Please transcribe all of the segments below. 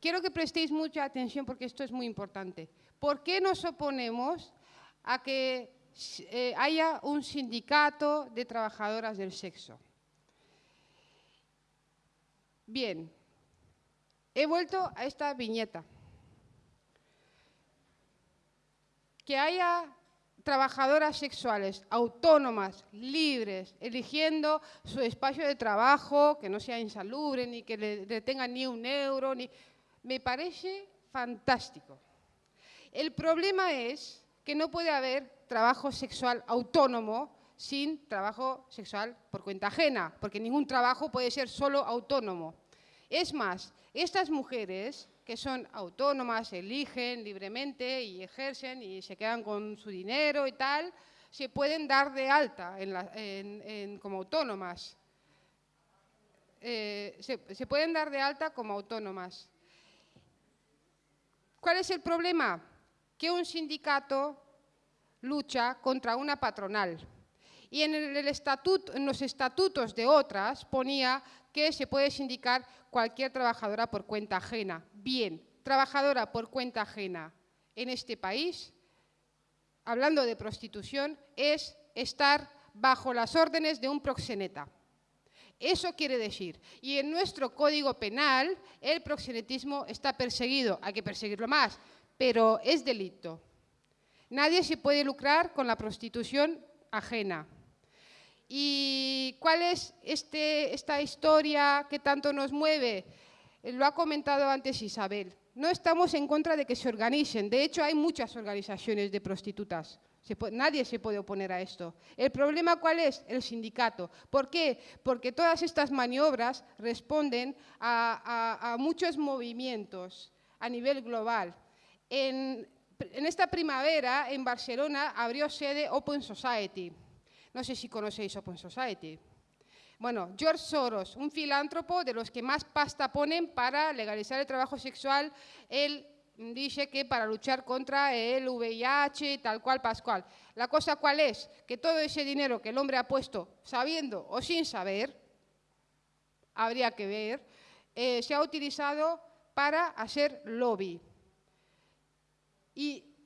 quiero que prestéis mucha atención porque esto es muy importante. ¿Por qué nos oponemos a que eh, haya un sindicato de trabajadoras del sexo? Bien, he vuelto a esta viñeta. Que haya trabajadoras sexuales autónomas, libres, eligiendo su espacio de trabajo, que no sea insalubre, ni que le, tengan ni un euro, ni... me parece fantástico. El problema es que no puede haber trabajo sexual autónomo sin trabajo sexual por cuenta ajena, porque ningún trabajo puede ser solo autónomo. Es más, estas mujeres que son autónomas, eligen libremente y ejercen y se quedan con su dinero y tal, se pueden dar de alta como autónomas. Eh, se, pueden dar de alta como autónomas. ¿Cuál es el problema? Que un sindicato lucha contra una patronal. Y en, los estatutos de otras ponía que se puede sindicar cualquier trabajadora por cuenta ajena. Bien, trabajadora por cuenta ajena en este país, hablando de prostitución, es estar bajo las órdenes de un proxeneta. Eso quiere decir, y en nuestro Código Penal el proxenetismo está perseguido, hay que perseguirlo más, pero es delito. Nadie se puede lucrar con la prostitución ajena. ¿Y cuál es este, esta historia que tanto nos mueve? Lo ha comentado antes Isabel. No estamos en contra de que se organicen. De hecho, hay muchas organizaciones de prostitutas. Nadie se puede oponer a esto. ¿El problema cuál es? El sindicato. ¿Por qué? Porque todas estas maniobras responden a, muchos movimientos a nivel global. En, en esta primavera, en Barcelona, abrió sede Open Society. No sé si conocéis Open Society. Bueno, George Soros, un filántropo de los que más pasta ponen para legalizar el trabajo sexual, él dice que para luchar contra el VIH, tal cual, pascual. La cosa cuál es? Que todo ese dinero que el hombre ha puesto, sabiendo o sin saber, habría que ver, eh, se ha utilizado para hacer lobby.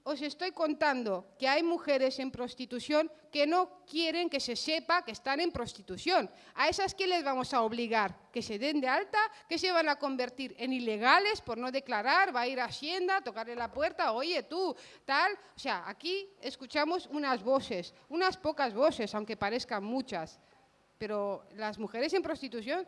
Os estoy contando que hay mujeres en prostitución que no quieren que se sepa que están en prostitución. ¿A esas qué les vamos a obligar? ¿Que se den de alta? ¿Que se van a convertir en ilegales por no declarar? ¿Va a ir a Hacienda a tocarle la puerta? Oye, tú, tal. O sea, aquí escuchamos unas voces, unas pocas voces, aunque parezcan muchas. Pero las mujeres en prostitución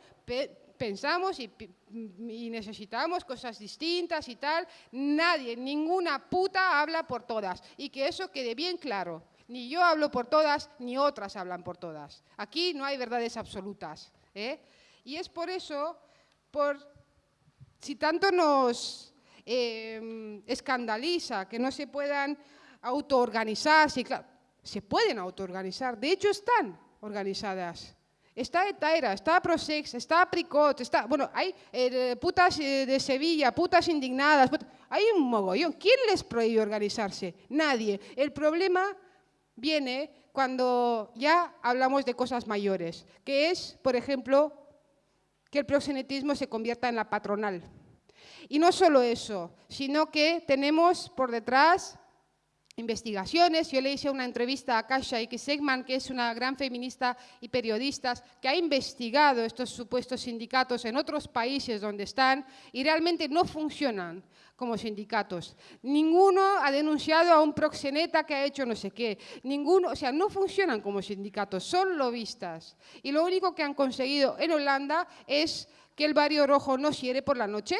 pensamos y, necesitamos cosas distintas y tal, nadie, ninguna puta habla por todas. Y que eso quede bien claro. Ni yo hablo por todas, ni otras hablan por todas. Aquí no hay verdades absolutas. ¿eh? Y es por eso, por, si tanto nos em, escandaliza que no se puedan autoorganizarse, claro, se pueden autoorganizar, de hecho están organizadas. Está Etaera, está Prosex, está Pricot, está, bueno, hay eh, putas eh, de Sevilla, putas indignadas, hay un mogollón. ¿Quién les prohíbe organizarse? Nadie. El problema viene cuando ya hablamos de cosas mayores, que es, por ejemplo, que el proxenetismo se convierta en la patronal. Y no solo eso, sino que tenemos por detrás investigaciones. Yo le hice una entrevista a Kasia. Segman, que es una gran feminista y periodista, que ha investigado estos supuestos sindicatos en otros países donde están y realmente no funcionan como sindicatos. Ninguno ha denunciado a un proxeneta que ha hecho no sé qué. Ninguno, o sea, no funcionan como sindicatos, son lobistas. Y lo único que han conseguido en Holanda es que el barrio rojo no cierre por la noche,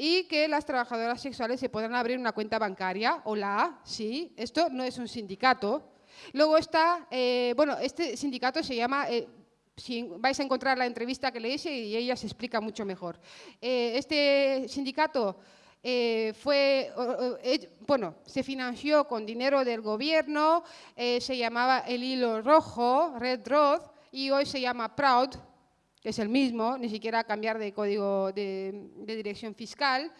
y que las trabajadoras sexuales se puedan abrir una cuenta bancaria. Hola, sí, esto no es un sindicato. Luego está, eh, bueno, este sindicato se llama, eh, si vais a encontrar la entrevista que le hice y ella se explica mucho mejor. Eh, este sindicato fue, bueno, se financió con dinero del gobierno, se llamaba El Hilo Rojo, Red Road, y hoy se llama Proud, es el mismo, ni siquiera cambiar de código de, dirección fiscal.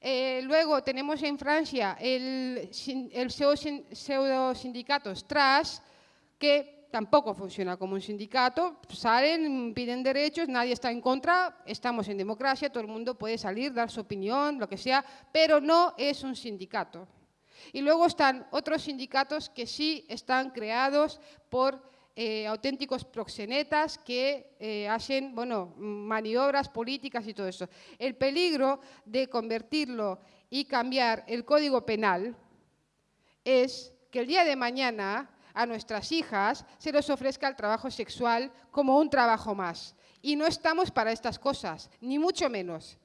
Eh, luego tenemos en Francia el, el pseudo sindicato Strass, que tampoco funciona como un sindicato, salen, piden derechos, nadie está en contra, estamos en democracia, todo el mundo puede salir, dar su opinión, lo que sea, pero no es un sindicato. Y luego están otros sindicatos que sí están creados por eh, auténticos proxenetas que eh, hacen bueno, maniobras políticas y todo eso. El peligro de convertirlo y cambiar el código penal es que el día de mañana a nuestras hijas se les ofrezca el trabajo sexual como un trabajo más. Y no estamos para estas cosas, ni mucho menos,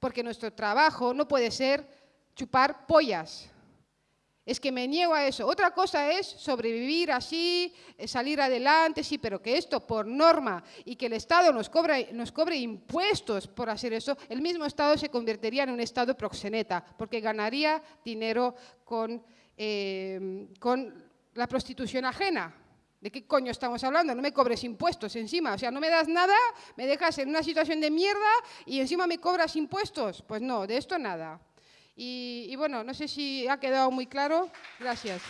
porque nuestro trabajo no puede ser chupar pollas. Es que me niego a eso. Otra cosa es sobrevivir así, eh, salir adelante, sí, pero que esto por norma y que el Estado nos, nos cobre impuestos por hacer eso, el mismo Estado se convertiría en un Estado proxeneta, porque ganaría dinero con, eh, con la prostitución ajena. ¿De qué coño estamos hablando? No me cobres impuestos encima. O sea, no me das nada, me dejas en una situación de mierda y encima me cobras impuestos. Pues no, de esto nada. Y, bueno, no sé si ha quedado muy claro. Gracias.